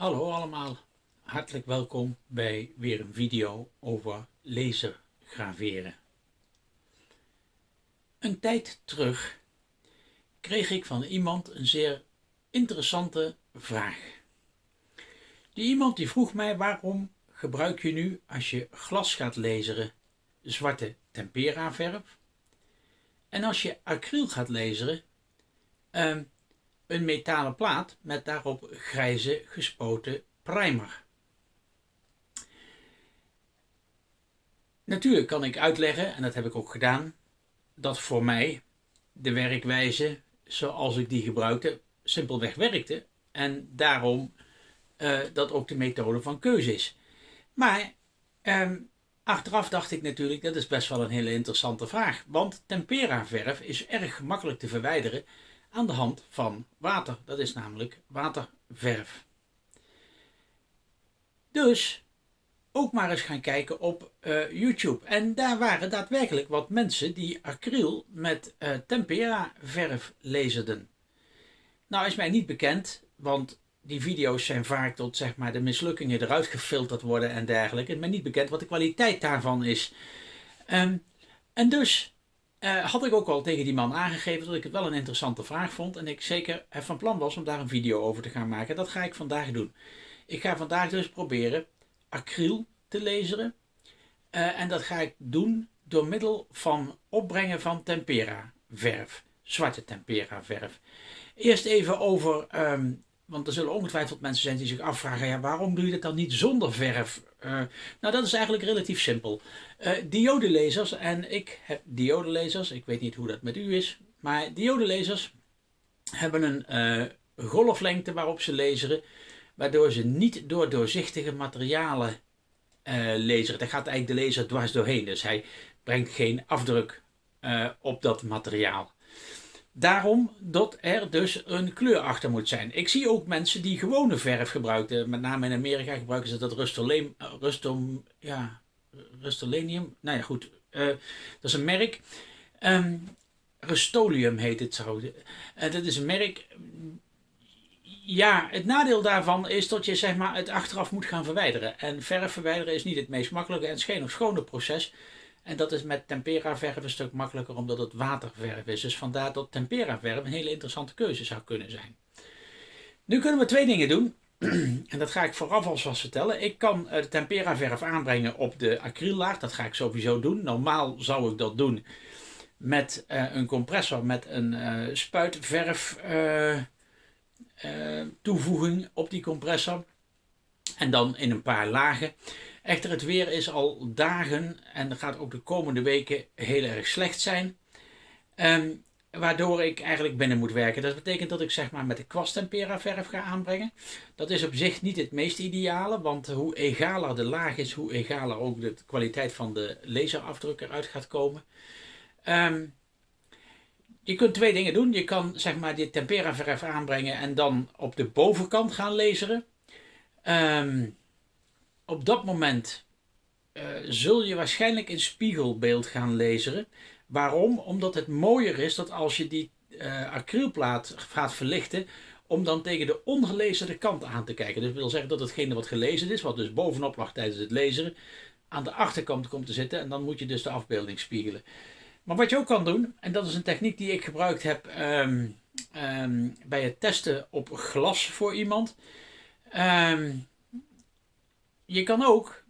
Hallo allemaal, hartelijk welkom bij weer een video over lasergraveren. Een tijd terug kreeg ik van iemand een zeer interessante vraag. Die iemand die vroeg mij waarom gebruik je nu als je glas gaat laseren zwarte tempera verf en als je acryl gaat laseren ehm, een metalen plaat met daarop grijze gespoten primer. Natuurlijk kan ik uitleggen, en dat heb ik ook gedaan, dat voor mij de werkwijze zoals ik die gebruikte simpelweg werkte en daarom uh, dat ook de methode van keuze is. Maar eh, achteraf dacht ik natuurlijk, dat is best wel een hele interessante vraag, want tempera verf is erg gemakkelijk te verwijderen aan de hand van water. Dat is namelijk waterverf. Dus ook maar eens gaan kijken op uh, YouTube. En daar waren daadwerkelijk wat mensen die acryl met uh, tempera verf lezerden. Nou is mij niet bekend, want die video's zijn vaak tot zeg maar, de mislukkingen eruit gefilterd worden en dergelijke. Het is mij niet bekend wat de kwaliteit daarvan is. Um, en dus uh, had ik ook al tegen die man aangegeven dat ik het wel een interessante vraag vond. En ik zeker van plan was om daar een video over te gaan maken. Dat ga ik vandaag doen. Ik ga vandaag dus proberen acryl te laseren. Uh, en dat ga ik doen door middel van opbrengen van tempera verf. Zwarte tempera verf. Eerst even over um, want er zullen ongetwijfeld mensen zijn die zich afvragen, ja, waarom doe je dat dan niet zonder verf? Uh, nou, dat is eigenlijk relatief simpel. Uh, diodelezers, en ik heb diodelezers, ik weet niet hoe dat met u is, maar diodelezers hebben een uh, golflengte waarop ze laseren, waardoor ze niet door doorzichtige materialen laseren. Daar gaat eigenlijk de laser dwars doorheen, dus hij brengt geen afdruk op dat materiaal. Daarom dat er dus een kleur achter moet zijn. Ik zie ook mensen die gewone verf gebruiken. Met name in Amerika gebruiken ze dat Rustolem, Rustom, ja, Rustolenium. Nou ja, goed. Uh, dat is een merk. Um, Rustolium heet het zo. Uh, dat is een merk. Ja, het nadeel daarvan is dat je zeg maar, het achteraf moet gaan verwijderen. En verf verwijderen is niet het meest makkelijke en geen schone proces. En dat is met tempera verf een stuk makkelijker omdat het waterverf is. Dus vandaar dat tempera verf een hele interessante keuze zou kunnen zijn. Nu kunnen we twee dingen doen. en dat ga ik vooraf alvast vertellen. Ik kan de tempera verf aanbrengen op de acryllaag. Dat ga ik sowieso doen. Normaal zou ik dat doen met uh, een compressor met een uh, spuitverf toevoeging op die compressor. En dan in een paar lagen. Echter, het weer is al dagen en gaat ook de komende weken heel erg slecht zijn. Um, waardoor ik eigenlijk binnen moet werken. Dat betekent dat ik zeg maar met de kwasttempera verf ga aanbrengen. Dat is op zich niet het meest ideale, want hoe egaler de laag is, hoe egaler ook de kwaliteit van de laserafdruk eruit gaat komen. Um, je kunt twee dingen doen. Je kan zeg maar die tempera verf aanbrengen en dan op de bovenkant gaan laseren. Um, op dat moment uh, zul je waarschijnlijk in spiegelbeeld gaan lezen. Waarom? Omdat het mooier is dat als je die uh, acrylplaat gaat verlichten, om dan tegen de ongelezen kant aan te kijken. Dus wil zeggen dat hetgene wat gelezen is, wat dus bovenop lag tijdens het lezen, aan de achterkant komt te zitten en dan moet je dus de afbeelding spiegelen. Maar wat je ook kan doen, en dat is een techniek die ik gebruikt heb um, um, bij het testen op glas voor iemand. Um, je kan ook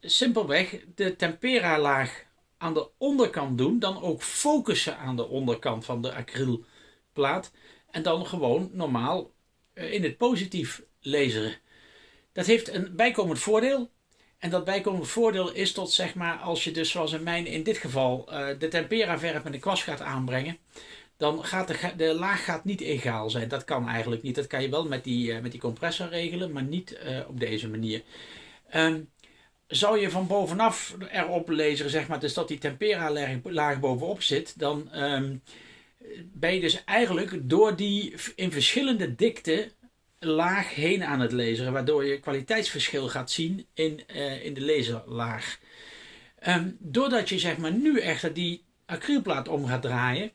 simpelweg de tempera laag aan de onderkant doen. Dan ook focussen aan de onderkant van de acrylplaat. En dan gewoon normaal eh, in het positief laseren. Dat heeft een bijkomend voordeel. En dat bijkomend voordeel is tot zeg maar als je dus zoals in mijn in dit geval eh, de tempera verf met de kwast gaat aanbrengen dan gaat de, de laag gaat niet egaal zijn. Dat kan eigenlijk niet. Dat kan je wel met die, uh, met die compressor regelen, maar niet uh, op deze manier. Um, zou je van bovenaf erop lezen, zeg maar, dus dat die tempera laag bovenop zit, dan um, ben je dus eigenlijk door die in verschillende dikte laag heen aan het lezen, waardoor je kwaliteitsverschil gaat zien in, uh, in de laserlaag. Um, doordat je zeg maar nu echter die acrylplaat om gaat draaien,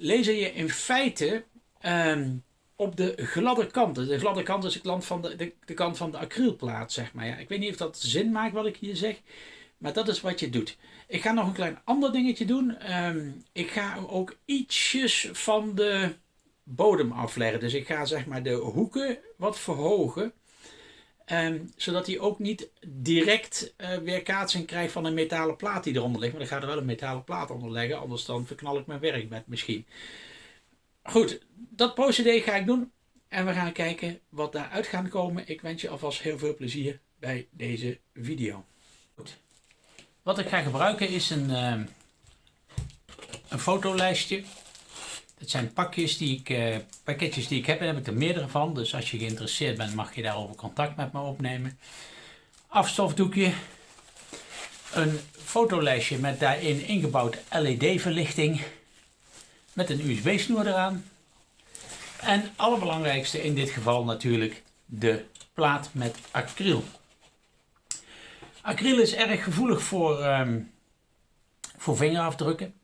lezer je in feite um, op de gladde kanten. De gladde kant is de kant van de, de, de kant van de acrylplaat, zeg maar. Ja, ik weet niet of dat zin maakt wat ik hier zeg. Maar dat is wat je doet. Ik ga nog een klein ander dingetje doen. Ehm, ik ga ook ietsjes van de bodem afleggen. Dus ik ga zeg maar de hoeken wat verhogen. Ehm, zodat hij ook niet direct uh, weerkaatsing krijgt van een metalen plaat die eronder ligt. Maar dan ga er wel een metalen plaat onder leggen. Anders dan verknal ik mijn werk met misschien. Goed, dat procedé ga ik doen. En we gaan kijken wat daaruit gaat komen. Ik wens je alvast heel veel plezier bij deze video. Goed. Wat ik ga gebruiken is een, uh, een fotolijstje. Dat zijn pakjes die ik, uh, pakketjes die ik heb. Daar heb ik er meerdere van. Dus als je geïnteresseerd bent mag je daarover contact met me opnemen. Afstofdoekje. Een fotolijstje met daarin ingebouwd LED verlichting. Met een USB snoer eraan. En allerbelangrijkste in dit geval natuurlijk de plaat met acryl. Acryl is erg gevoelig voor, um, voor vingerafdrukken.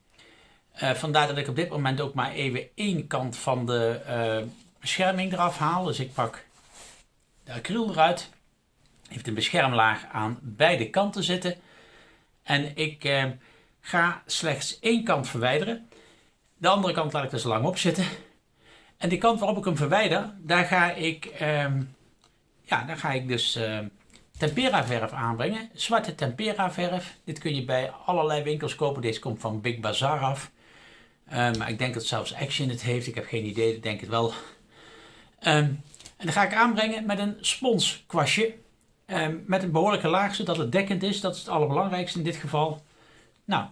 Uh, vandaar dat ik op dit moment ook maar even één kant van de uh, bescherming eraf haal. Dus ik pak de acryl eruit. Heeft een beschermlaag aan beide kanten zitten. En ik uh, ga slechts één kant verwijderen. De andere kant laat ik zo lang op zitten. En die kant waarop ik hem verwijder, daar ga ik, ehm, ja, daar ga ik dus tempera verf aanbrengen. Zwarte tempera verf. Dit kun je bij allerlei winkels kopen. Deze komt van Big Bazaar af. Um, maar ik denk dat zelfs Action het heeft. Ik heb geen idee, ik denk het wel. Um, en dan ga ik aanbrengen met een sponskwastje. Um, met een behoorlijke laag, zodat het dekkend is. Dat is het allerbelangrijkste in dit geval. Nou,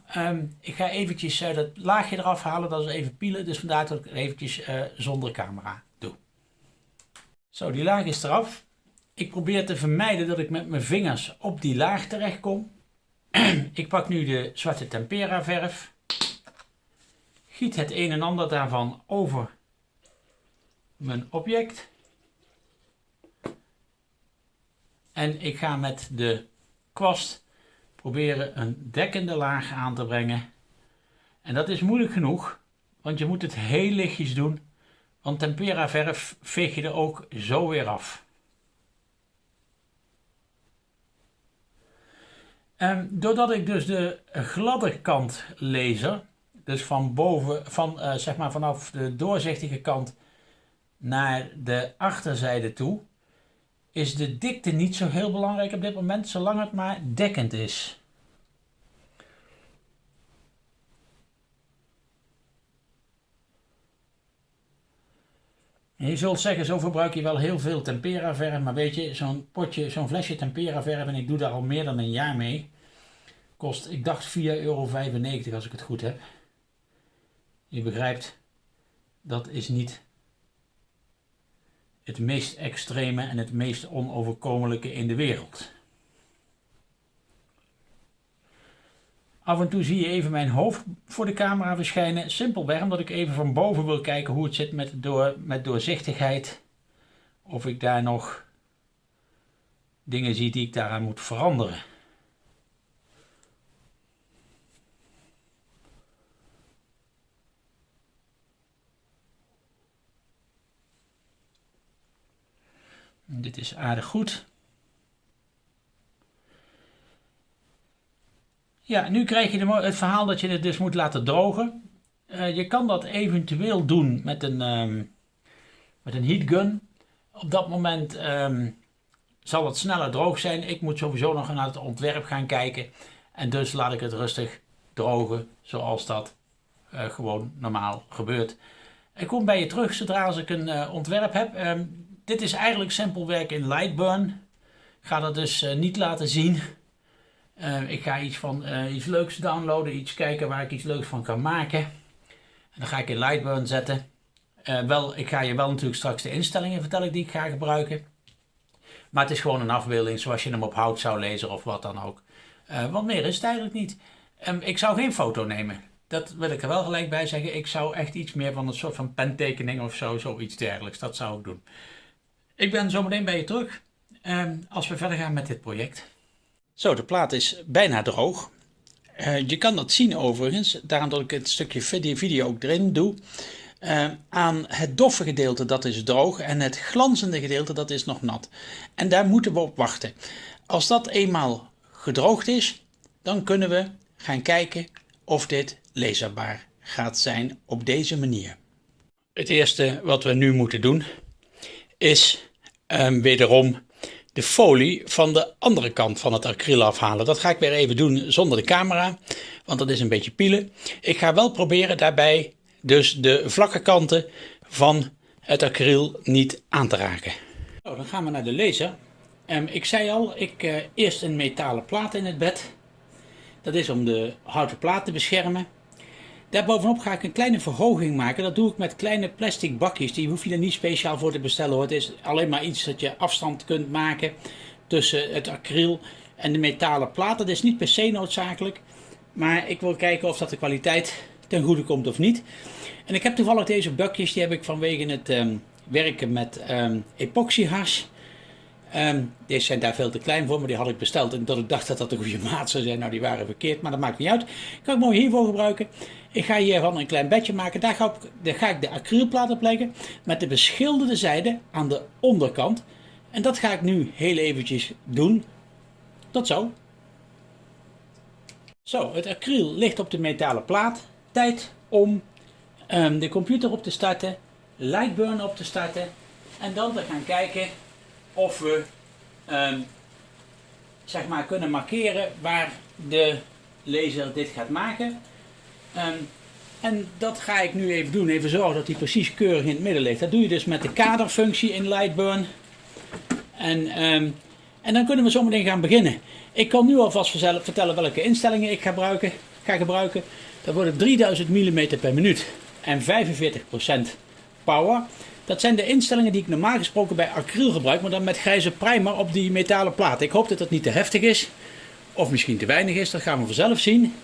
ik ga eventjes uh, dat laagje eraf halen. Dat is even pielen. Dus vandaar dat ik het eventjes uh, zonder camera doe. Zo, die laag is eraf. Ik probeer te vermijden dat ik met mijn vingers op die laag terecht kom. ik pak nu de zwarte tempera verf. Giet het een en ander daarvan over mijn object. En ik ga met de kwast proberen een dekkende laag aan te brengen. En dat is moeilijk genoeg, want je moet het heel lichtjes doen. Want tempera verf veeg je er ook zo weer af. Um, doordat ik dus de gladde kant laser, dus van boven, van, uh, zeg maar vanaf de doorzichtige kant naar de achterzijde toe, is de dikte niet zo heel belangrijk op dit moment, zolang het maar dekkend is. je zult zeggen, zo verbruik je wel heel veel tempera verf, maar weet je, zo'n potje, zo'n flesje tempera verf, en ik doe daar al meer dan een jaar mee, kost, ik dacht 4,95 euro als ik het goed heb. Je begrijpt, dat is niet het meest extreme en het meest onoverkomelijke in de wereld. Af en toe zie je even mijn hoofd voor de camera verschijnen. Simpelweg omdat ik even van boven wil kijken hoe het zit met, door, met doorzichtigheid. Of ik daar nog dingen zie die ik daaraan moet veranderen. Dit is aardig goed. Ja, nu krijg je de, het verhaal dat je het dus moet laten drogen. Uh, je kan dat eventueel doen met een, um, met een heatgun. Op dat moment um, zal het sneller droog zijn. Ik moet sowieso nog naar het ontwerp gaan kijken. En dus laat ik het rustig drogen zoals dat uh, gewoon normaal gebeurt. Ik kom bij je terug zodra als ik een uh, ontwerp heb. Um, dit is eigenlijk simpel werk in Lightburn. Ik ga dat dus uh, niet laten zien. Uh, ik ga iets van uh, iets leuks downloaden, iets kijken waar ik iets leuks van kan maken. En dan ga ik in Lightburn zetten. wel, ik ga je wel natuurlijk straks de instellingen vertellen die ik ga gebruiken. Maar het is gewoon een afbeelding zoals je hem op hout zou lezen of wat dan ook. wat meer is het eigenlijk niet. Um, ik zou geen foto nemen. Dat wil ik er wel gelijk bij zeggen. Ik zou echt iets meer van een soort van pentekening of zo, zoiets dergelijks. Dat zou ik doen. Ik ben zometeen bij je terug ehm, als we verder gaan met dit project. Zo, de plaat is bijna droog. Uh, je kan dat zien overigens, daarom dat ik het stukje video ook erin doe. uh, aan het doffe gedeelte, dat is droog, en het glanzende gedeelte, dat is nog nat. En daar moeten we op wachten. Als dat eenmaal gedroogd is, dan kunnen we gaan kijken of dit leesbaar gaat zijn op deze manier. Het eerste wat we nu moeten doen is um, wederom de folie van de andere kant van het acryl afhalen. Dat ga ik weer even doen zonder de camera, want dat is een beetje pielen. Ik ga wel proberen daarbij dus de vlakke kanten van het acryl niet aan te raken. Dan gaan we naar de laser. Um, ik zei al, ik uh, eerst een metalen plaat in het bed. Dat is om de houten plaat te beschermen. Daarbovenop ga ik een kleine verhoging maken. Dat doe ik met kleine plastic bakjes. Die hoef je er niet speciaal voor te bestellen hoor. Het is alleen maar iets dat je afstand kunt maken tussen het acryl en de metalen plaat. Dat is niet per se noodzakelijk. Maar ik wil kijken of dat de kwaliteit ten goede komt of niet. En ik heb toevallig deze bakjes. Die heb ik vanwege het um, werken met um, epoxyhars. Um, deze zijn daar veel te klein voor, maar die had ik besteld. En dat ik dacht dat dat een goede maat zou zijn. Nou, die waren verkeerd, maar dat maakt niet uit. Kan ik mooi hiervoor gebruiken. Ik ga hiervan een klein bedje maken. Daar ga, ik, de acrylplaat op leggen. Met de beschilderde zijde aan de onderkant. En dat ga ik nu heel eventjes doen. Tot zo. Zo, het acryl ligt op de metalen plaat. Tijd om um, de computer op te starten. Lightburn op te starten. En dan te gaan kijken of we um, zeg maar kunnen markeren waar de laser dit gaat maken. Um, en dat ga ik nu even doen. Even zorgen dat hij precies keurig in het midden ligt. Dat doe je dus met de kaderfunctie in Lightburn. En, um, en dan kunnen we zometeen gaan beginnen. Ik kan nu alvast vertellen welke instellingen ik ga gebruiken. Ga gebruiken. Dat worden 3000 mm per minuut en 45% power. Dat zijn de instellingen die ik normaal gesproken bij acryl gebruik, maar dan met grijze primer op die metalen plaat. Ik hoop dat het niet te heftig is, of misschien te weinig is, dat gaan we vanzelf zien.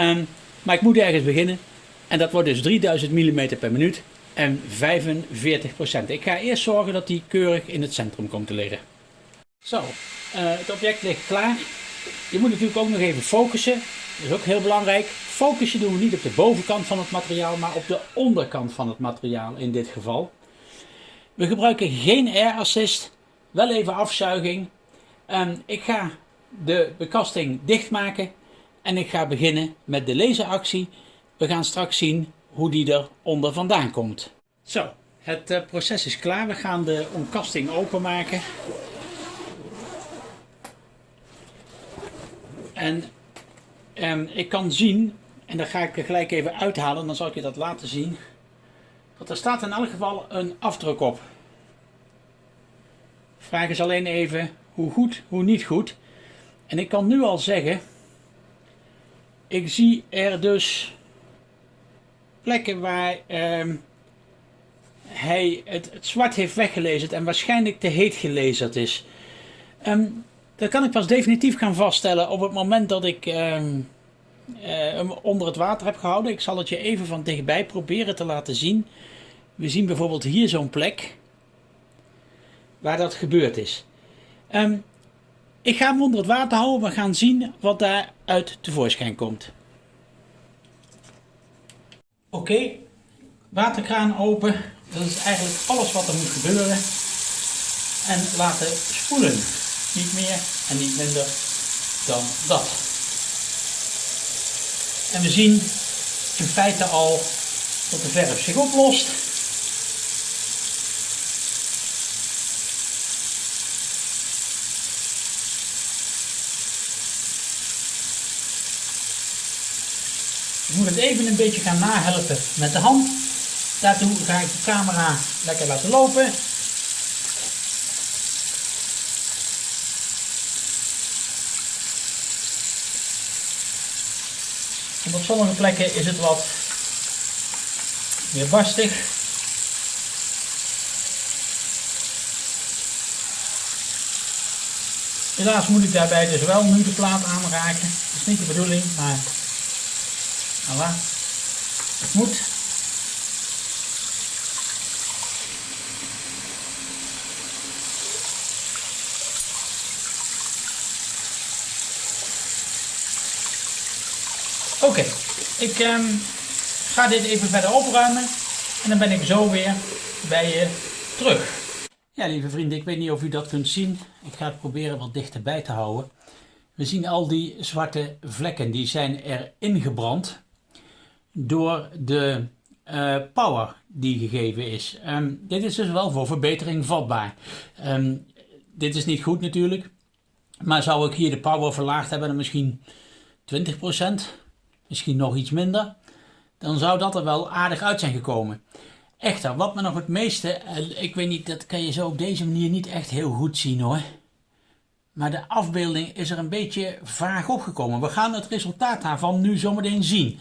Um, maar ik moet ergens beginnen en dat wordt dus 3000 mm per minuut en 45%. Ik ga eerst zorgen dat die keurig in het centrum komt te liggen. Zo, uh, het object ligt klaar. Je moet natuurlijk ook nog even focussen. Dat is ook heel belangrijk. Focussen doen we niet op de bovenkant van het materiaal, maar op de onderkant van het materiaal in dit geval. We gebruiken geen air assist, wel even afzuiging. Um, ik ga de bekasting dichtmaken en ik ga beginnen met de laseractie. We gaan straks zien hoe die er onder vandaan komt. Zo, het uh, proces is klaar. We gaan de omkasting openmaken. En um, ik kan zien en dan ga ik er gelijk even uithalen, dan zal ik je dat laten zien. Want er staat in elk geval een afdruk op. Vraag is alleen even hoe goed, hoe niet goed. En ik kan nu al zeggen, ik zie er dus plekken waar eh, hij het, zwart heeft weggelezen en waarschijnlijk te heet gelezen is. Um, dat kan ik pas definitief gaan vaststellen op het moment dat ik... Um, uh, onder het water heb gehouden. Ik zal het je even van dichtbij proberen te laten zien. We zien bijvoorbeeld hier zo'n plek waar dat gebeurd is. Um, ik ga hem onder het water houden. We gaan zien wat daaruit tevoorschijn komt. Oké, waterkraan open. Dat is eigenlijk alles wat er moet gebeuren. En laten spoelen. Niet meer en niet minder dan dat. En we zien in feite al dat de verf zich oplost. Je moet het even een beetje gaan nahelpen met de hand. Daartoe ga ik de camera lekker laten lopen. En op sommige plekken is het wat meer barstig. Helaas moet ik daarbij dus wel nu de plaat aanraken. Dat is niet de bedoeling, maar voilà. Het moet. Oké, ik um, ga dit even verder opruimen En dan ben ik zo weer bij je terug. Ja, lieve vrienden, ik weet niet of u dat kunt zien. Ik ga het proberen wat dichterbij te houden. We zien al die zwarte vlekken, die zijn er ingebrand door de uh, power die gegeven is. Um, dit is dus wel voor verbetering vatbaar. Um, dit is niet goed natuurlijk, maar zou ik hier de power verlaagd hebben misschien 20%, misschien nog iets minder, dan zou dat er wel aardig uit zijn gekomen. Echter, wat me nog het meeste, ik weet niet, dat kan je zo op deze manier niet echt heel goed zien hoor. Maar de afbeelding is er een beetje vaag opgekomen. We gaan het resultaat daarvan nu zometeen zien.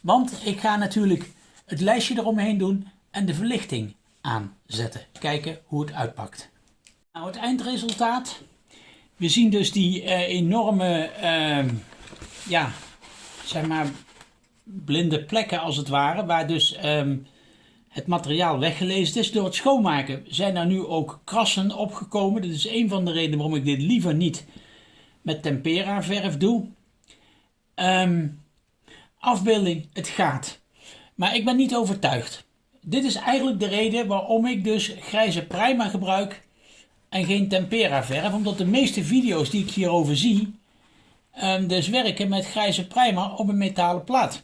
Want ik ga natuurlijk het lijstje eromheen doen en de verlichting aanzetten. Kijken hoe het uitpakt. Nou, het eindresultaat. We zien dus die uh, enorme, uh, ja, zeg maar, blinde plekken als het ware. Waar dus um, het materiaal weggelezen is. Door het schoonmaken zijn er nu ook krassen opgekomen. Dat is een van de redenen waarom ik dit liever niet met tempera verf doe. Um, afbeelding, het gaat. Maar ik ben niet overtuigd. Dit is eigenlijk de reden waarom ik dus grijze prima gebruik en geen tempera verf. Omdat de meeste video's die ik hierover zie, um, dus werken met grijze primer op een metalen plaat.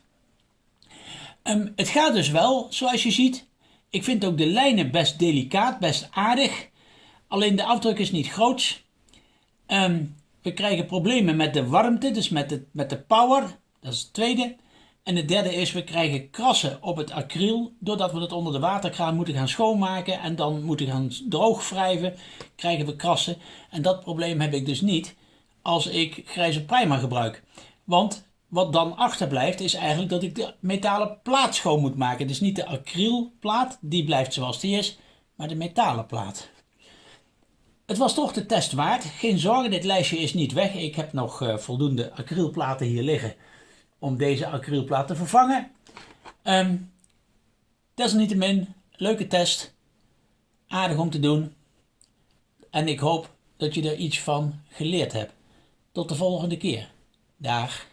Um, het gaat dus wel, zoals je ziet. Ik vind ook de lijnen best delicaat, best aardig. Alleen de afdruk is niet groot. Um, we krijgen problemen met de warmte, dus met de, met de power. Dat is het tweede. En het derde is, we krijgen krassen op het acryl. Doordat we het onder de waterkraan moeten gaan schoonmaken en dan moeten gaan droogwrijven, krijgen we krassen. En dat probleem heb ik dus niet als ik grijze primer gebruik. Want wat dan achterblijft is eigenlijk dat ik de metalen plaat schoon moet maken. Dus niet de acrylplaat, die blijft zoals die is, maar de metalen plaat. Het was toch de test waard. Geen zorgen, dit lijstje is niet weg. Ik heb nog uh, voldoende acrylplaten hier liggen om deze acrylplaat te vervangen. Um, desalniettemin, leuke test. Aardig om te doen. En ik hoop dat je er iets van geleerd hebt. Tot de volgende keer. Dag.